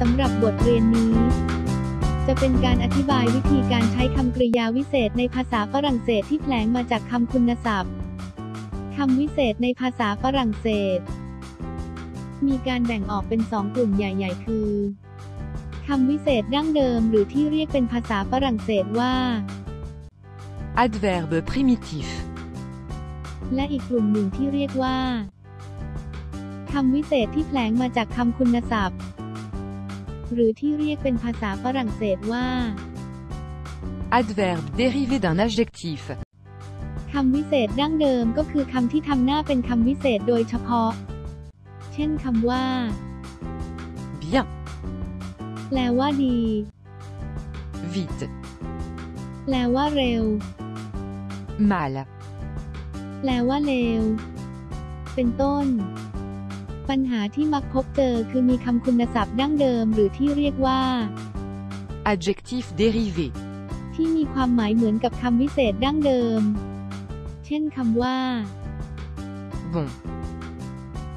สำหรับบทเรียนนี้ จะเป็นการอธิบายวิธีการใช้คำกริยาวิเศษในภาษาฝรั่งเศสที่แผลงมาจากคำคุณศัพท์คำวิเศษในภาษาฝรั่งเศส มีการแบ่งออกเป็นสองกลุ่มใหญ่ ๆ คือคำวิเศษดั้งเดิมหรือที่เรียกเป็นภาษาฝรั่งเศสว่า Adverbe primitif. และอีกกลุ่มหนึ่งที่เรียกว่าคำวิเศษที่แผลงมาจากคำคุณศัพท์ หรือที่เรียกเป็นภาษาฝรั่งเศสว่า Adverbe dérivé d'un adjectif. คำวิเศษดั้งเดิมก็คือคำที่ทำหน้าเป็นคำวิเศษโดยเฉพาะ เช่นคำว่า Bien, แปลว่าดี vite, แปลว่าเร็ว mal, แปลว่าเลว เป็นต้น ปัญหาที่มักพบเจอคือมีคำคุณศัพท์ดั้งเดิมหรือที่เรียกว่า adjectif dérivé. ที่มีความหมายเหมือนกับคำวิเศษดั้งเดิม เช่นคำว่า Bon,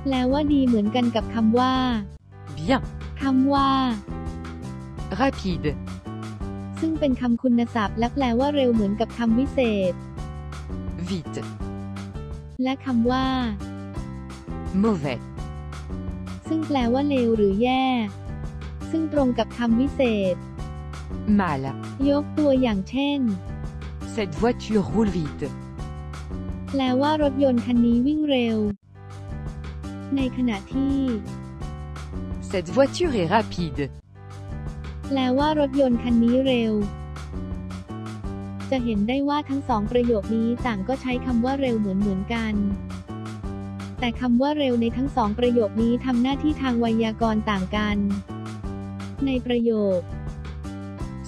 แปลว่าดีเหมือนกันกับคำว่า bien, คำว่า rapide, ซึ่งเป็นคำคุณศัพท์และแปลว่าเร็วเหมือนกับคำวิเศษ vite, และคำว่า mauvais, ซึ่งแปลว่าเลวหรือแย่ ซึ่งตรงกับคำวิเศษ mal. ยกตัวอย่างเช่น Cette voiture roule vite. แปลว่ารถยนต์คันนี้วิ่งเร็ว ในขณะที่ Cette voiture est rapide. แปลว่ารถยนต์คันนี้เร็ว จะเห็นได้ว่าทั้งสองประโยคนี้ต่างก็ใช้คำว่าเร็วเหมือนเหมือนกัน แต่คำว่าเร็วในทั้งสองประโยคนี้ทำหน้าที่ทางไวยากรณ์ต่างกัน ในประโยค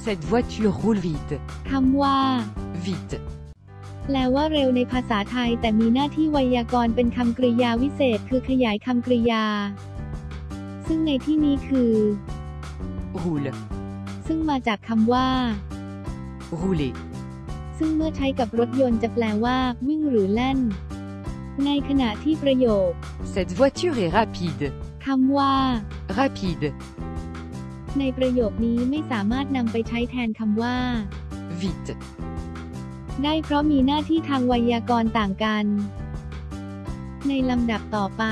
Cette voiture roule vite. คำว่า Vite. แปลว่าเร็วในภาษาไทยแต่มีหน้าที่ไวยากรณ์เป็นคำกริยาวิเศษคือขยายคำกริยา ซึ่งในที่นี้คือ Roule. ซึ่งมาจากคำว่า Rouler. ซึ่งเมื่อใช้กับรถยนต์จะแปลว่า วิ่งหรือแล่น ในขณะที่ประโยค Cette voiture est rapide. คำว่า Rapide. ในประโยคนี้ไม่สามารถนำไปใช้แทนคำว่า Vite. ได้เพราะมีหน้าที่ทางไวยากรณ์ต่างกัน ในลำดับต่อไป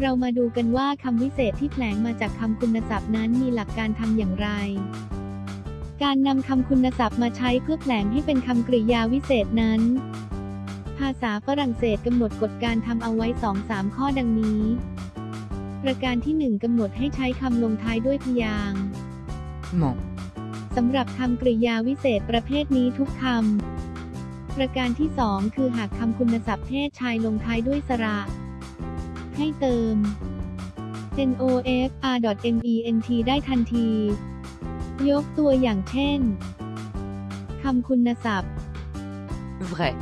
เรามาดูกันว่าคำวิเศษที่แผลงมาจากคำคุณศัพท์นั้นมีหลักการทำอย่างไร การนำคำคุณศัพท์มาใช้เพื่อแผลงให้เป็นคำกริยาวิเศษนั้น ภาษาฝรั่งเศสกำหนดกฎการทำเอาไว้ 2-3 ข้อดังนี้ ประการที่ 1กำหนดให้ใช้คำลงท้ายด้วยพยางค์ Ment. สำหรับคำกริยาวิเศษประเภทนี้ทุกคำ ประการที่ 2 คือหากคำคุณศัพท์เพศชายลงท้ายด้วยสระ ให้เติม nofr.ment ได้ทันที ยกตัวอย่างเช่น คำคุณศัพท์ Vrai.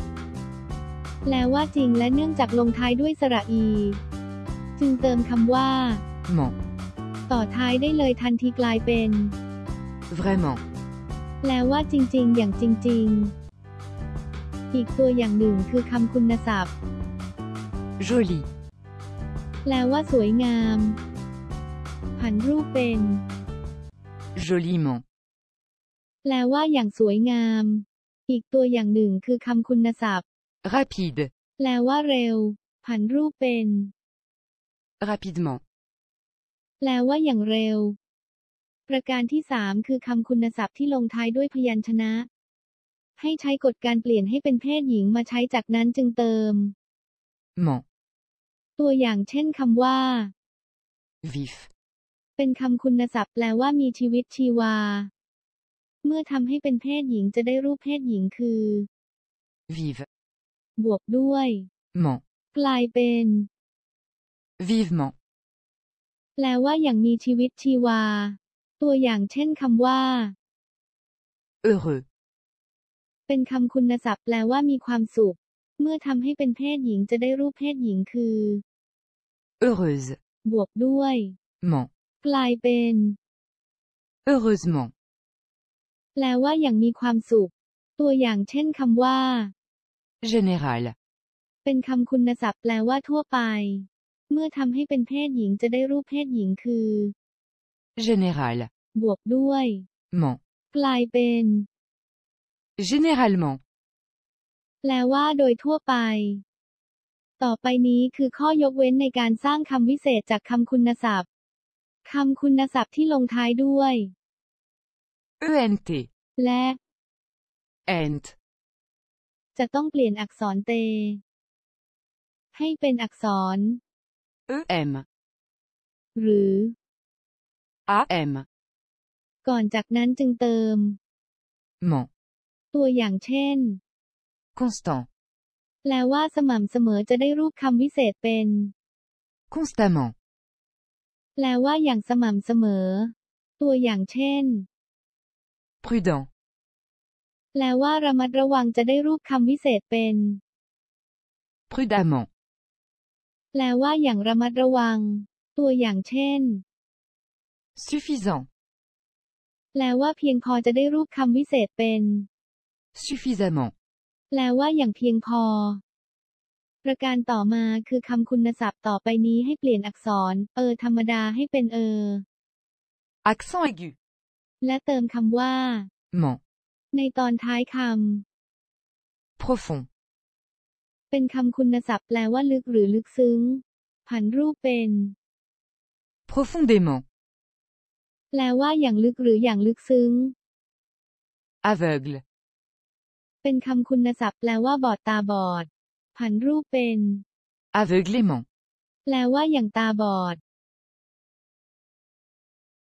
แปลว่าจริงและเนื่องจากลงท้ายด้วยสระอี จึงเติมคำว่า Ment. ต่อท้ายได้เลยทันทีกลายเป็น Vraiment. แปลว่าจริง ๆ อย่างจริง ๆ อีกตัวอย่างหนึ่งคือคำคุณศัพท์ Joli. แปลว่าสวยงาม ผันรูปเป็น Joliment. แปลว่าอย่างสวยงาม อีกตัวอย่างหนึ่งคือคำคุณศัพท์ Rapide. แปลว่าเร็ว ผันรูปเป็น Rapidement. แปลว่าอย่างเร็ว ประการที่สามคือคำคุณศัพท์ที่ลงท้ายด้วยพยัญชนะ ให้ใช้กฎการเปลี่ยนให้เป็นเพศหญิงมาใช้จากนั้นจึงเติม Ment. ตัวอย่างเช่นคำว่า Vif. เป็นคำคุณศัพท์แปลว่ามีชีวิตชีวา เมื่อทำให้เป็นเพศหญิงจะได้รูปเพศหญิงคือ Vive. บวกด้วย Ment. กลายเป็น Vivement. แปลว่าอย่างมีชีวิตชีวา ตัวอย่างเช่นคำว่า Heureux. เป็นคำคุณศัพท์แปลว่ามีความสุข เมื่อทำให้เป็นเพศหญิงจะได้รูปเพศหญิงคือ Heureuse. บวกด้วย Ment. กลายเป็น Heureusement. แปลว่าอย่างมีความสุข ตัวอย่างเช่นคำว่า Général. เป็นคำคุณศัพท์แปลว่าทั่วไป เมื่อทำให้เป็นเพศหญิงจะได้รูปเพศหญิงคือ Général. บวกด้วย Ment. กลายเป็น Généralement. แปลว่าโดยทั่วไป ต่อไปนี้คือข้อยกเว้นในการสร้างคำวิเศษจากคำคุณศัพท์คำคุณศัพท์ที่ลงท้ายด้วย ENT. และ Ent. จะต้องเปลี่ยนอักษรเต ให้เป็นอักษร EM. หรือ AM. ก่อนจากนั้นจึงเติม Ment. ตัวอย่างเช่น Constant. แปลว่าสม่ำเสมอจะได้รูปคำวิเศษเป็น Constamment. แปลว่าอย่างสม่ำเสมอ ตัวอย่างเช่น Prudent. แปลว่าระมัดระวังจะได้รูปคำวิเศษเป็น Prudemment. แปลว่าอย่างระมัดระวัง ตัวอย่างเช่น Suffisant. แปลว่าเพียงพอจะได้รูปคำวิเศษเป็น Suffisamment. แปลว่าอย่างเพียงพอ ประการต่อมาคือคำคุณศัพท์ต่อไปนี้ให้เปลี่ยนอักษร เออ ธรรมดาให้เป็นเออ Accent aigu. และเติมคำว่า Ment. ในตอนท้ายค Profond. ำเป็นคำคุณศัพท์แปลว่าลึกหรือลึกซึ้ง ผันรูปเป็น Profondément. แปลว่าอย่างลึกหรืออย่างลึกซึ้ง Aveugle. เป็นคำคุณศัพท์แปลว่าบอดตาบอด ผันรูปเป็น Aveuglément. แปลว่าอย่างตาบอด